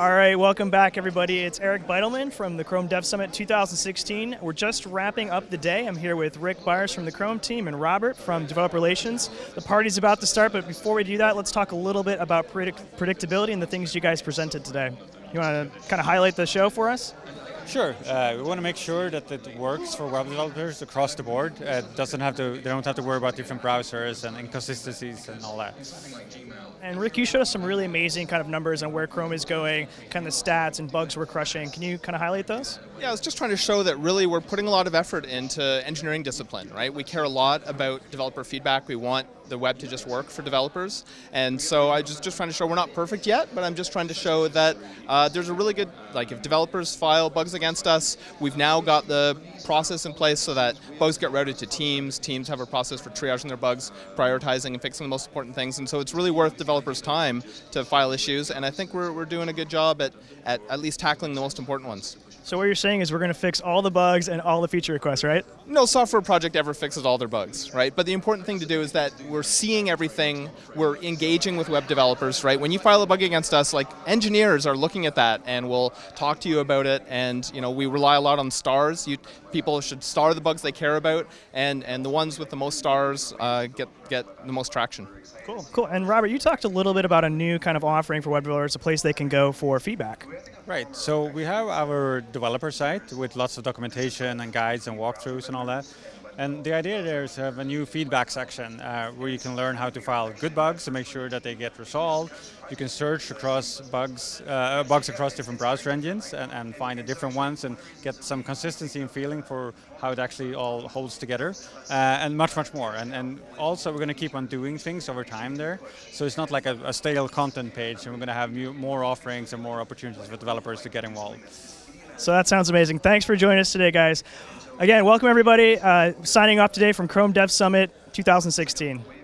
All right, welcome back, everybody. It's Eric Bidelman from the Chrome Dev Summit 2016. We're just wrapping up the day. I'm here with Rick Byers from the Chrome team and Robert from Developer Relations. The party's about to start, but before we do that, let's talk a little bit about predict predictability and the things you guys presented today. You want to kind of highlight the show for us? Sure. Uh, we want to make sure that it works for web developers across the board. Uh, it doesn't have to. They don't have to worry about different browsers and inconsistencies and all that. And Rick, you showed us some really amazing kind of numbers on where Chrome is going, kind of the stats and bugs we're crushing. Can you kind of highlight those? Yeah, I was just trying to show that really we're putting a lot of effort into engineering discipline, right? We care a lot about developer feedback. We want the web to just work for developers. And so I just just trying to show we're not perfect yet, but I'm just trying to show that uh, there's a really good, like if developers file bugs against us, we've now got the process in place so that bugs get routed to teams, teams have a process for triaging their bugs, prioritizing and fixing the most important things, and so it's really worth developers' time to file issues, and I think we're, we're doing a good job at, at at least tackling the most important ones. So what you're saying is we're going to fix all the bugs and all the feature requests, right? No software project ever fixes all their bugs, right? But the important thing to do is that we're seeing everything, we're engaging with web developers, right? When you file a bug against us, like engineers are looking at that and will talk to you about it and you know, we rely a lot on stars. You, people should star the bugs they care about and, and the ones with the most stars uh, get, get the most traction. Cool, cool. And Robert, you talked a little bit about a new kind of offering for web developers, a place they can go for feedback. Right, so we have our developer site with lots of documentation and guides and walkthroughs and all that. And the idea there is to have a new feedback section uh, where you can learn how to file good bugs to make sure that they get resolved. You can search across bugs, uh, bugs across different browser engines and, and, find the different ones and get some consistency and feeling for how it actually all holds together uh, and much, much more. And, and also we're going to keep on doing things over time there. So it's not like a, a stale content page and we're going to have more offerings and more opportunities for developers to get involved. So that sounds amazing. Thanks for joining us today, guys. Again, welcome everybody. Uh, signing off today from Chrome Dev Summit 2016.